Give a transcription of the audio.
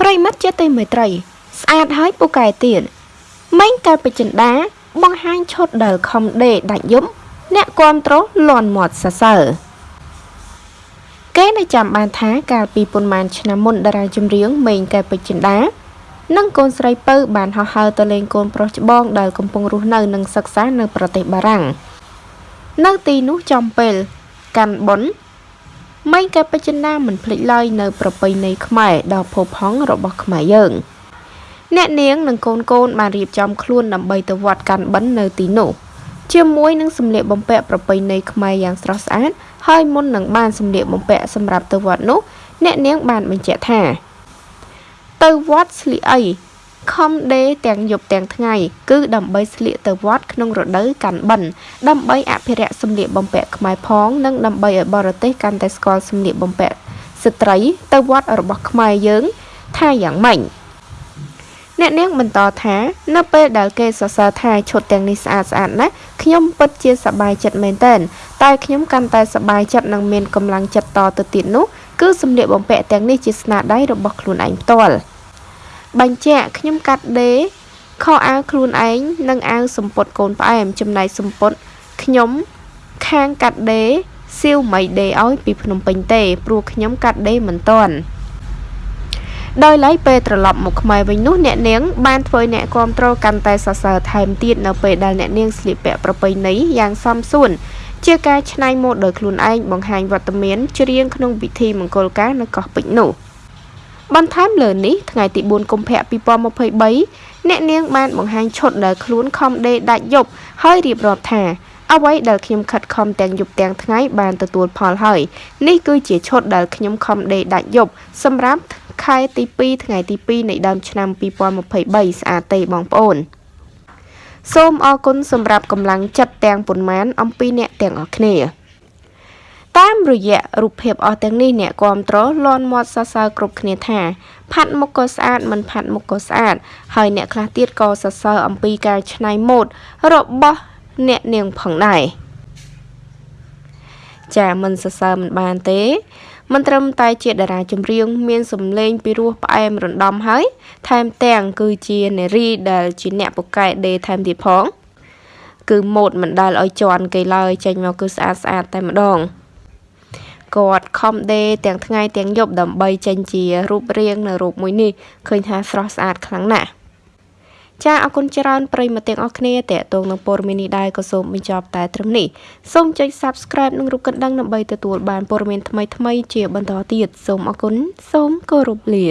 ប្រិមិត្តជាទីមេត្រី ស្អាតហើយពូកែទៀតម៉េងកើតពេជ្រចិន្តាបង្ហាញឈុតដែលខំដេដាច់យំ អ្នកគ្រប់ត្រូលន់មាត់សរសើរគេនៅចាំបានថាកាលពីប៉ុន្មានឆ្នាំមុនតារាចម្រៀងម៉េងកែពេជ្រចិន្តានិងកូនស្រីពៅបានហោះហើរទៅលេងកូនប្រុសច្បងដែលកំពុងរស់នៅនិងសិក្សានៅប្រទេសបារាំងនៅទីនោះចំពេល កាន់បុណ្យ ម៉េងកែពេជ្រចិន្តាមិនភ្លេចឡើយនៅប្រពៃណីខ្មែរដ៏ផូរផង់របស់ខ្មែរយើងអ្នកនាងនិងកូនកូនបានរៀបចំខ្លួនដើម្បីទៅវត្តកាន់បិណ្ឌនៅទីនោះជាមួយនឹងសម្លៀកបំពាក់ប្រពៃណីខ្មែរយ៉ាងស្រស់ស្អាតហើយមុននឹងបានសម្លៀកបំពាក់សម្រាប់ទៅវត្តនោះ អ្នកនាងបានបញ្ជាក់ថា ទៅវត្តស្លៀកអី ខំដេទាំងយប់ទាំងថ្ងៃ គឺដើម្បីស្លៀកទៅវត្តក្នុងរដូវកាន់បិណ្ឌដើម្បីអភិរក្សសម្លៀកបំពាក់ខ្មែរផងនិងដើម្បីឲ្យបរទេសកាន់តែស្គាល់សម្លៀកបំពាក់ស្ត្រីទៅវត្តរបស់ខ្មែរយើងថាយ៉ាងម៉េចអ្នកនាងបន្តថានៅពេលដែលគេសរសើរថាឈុតទាំងនេះស្អាតស្អាតណាស់ខ្ញុំពិតជាសប្បាយចិត្តមែនទែនតែខ្ញុំកាន់តែសប្បាយចិត្តនិងមានកម្លាំងចិត្តតទៅទៀតនោះគឺសម្លៀកបំពាក់ទាំងនេះជាស្នាដៃរបស់ខ្លួនឯងផ្ទាល់ បញ្ជាក់ខ្ញុំកាត់ដេរខោអាវខ្លួនឯងនិងអាវសំពត់កូនផ្អែមចំណែកសំពត់ខ្ញុំខាងកាត់ដេរសៀវមិនដេរឲ្យពីភ្នំពេញទេ ព្រោះខ្ញុំកាត់ដេរមិនទាន់ដោយឡែកពេលត្រឡប់មកខ្មែរវិញនោះអ្នកនាងបានធ្វើអ្នកគ្រប់គ្រងកាន់តែសរសើរថែមទៀតនៅពេលដែលអ្នកនាងស្លៀកពាក់ប្រពៃណីយ៉ាងសមសួនជាការច្នៃម៉ូដដោយខ្លួនឯងបង្ហាញវត្តមានច្រៀងក្នុងពិធីមង្គលការនៅកោះពេជ្រនោះ បន្ថែមលើនេះថ្ងៃទី4កុម្ភៈ2023អ្នកនាងបានបង្ហាញឈុតដែលខ្លួនខំដេរដាច់យប់ហើយរៀបរាប់ថាអ្វីដែលខ្ញុំខិតខំទាំងយប់ទាំងថ្ងៃបានទទួលផលហើយនេះគឺជាឈុតដែលខ្ញុំខំដេរដាច់យប់សម្រាប់ខែទី2ថ្ងៃទី2នៃដើមឆ្នាំ2023ស្អាតទេបងប្អូនសូមអរគុណសម្រាប់កម្លាំងចិត្តទាំងប៉ុន្មានអំពីអ្នកទាំងអស់គ្នា តាមរយៈរូបភាពអស់ទាំងនេះអ្នកគ្រប់ត្រលន់មាត់សរសើរគ្រប់គ្នាថា ផាត់មុខក៏ស្អាតមិនផាត់មុខក៏ស្អាត ហើយអ្នកខ្លះទៀតក៏សរសើរអំពីការច្នៃម៉ូដរបស់អ្នកនាងផងដែរចាមិនសរសើរមិនបានទេមិនត្រឹមតែជាតារាចម្រៀងមានសម្លេងពីរោះផ្អែមរំដំហើយ ថែមទាំងគឺជានារីដែលជាអ្នកពូកែដេថែមទៀតផង គឺម៉ូដមិនដែលឲ្យជន់គេឡើយចេញមកគឺស្អាតស្អាតតែម្ដង គាត់ខំដេទាំងថ្ងៃទាំងយប់ដើម្បីចេញជារូបរាងនៅរូបមួយនេះឃើញថាស្រស់ស្អាតខ្លាំងណាស់ចាអរគុណច្រើនប្រិយមិត្តទាំងអស់គ្នាតេតងនឹងព័ត៌មាននេះដែរក៏សូមបញ្ចប់តែត្រឹមនេះសូមចុច Subscribe និងរូបកណ្ដឹងដើម្បីទទួលបានព័ត៌មានថ្មីៗជាបន្តទៀតសូមអរគុណសូមគោរពលា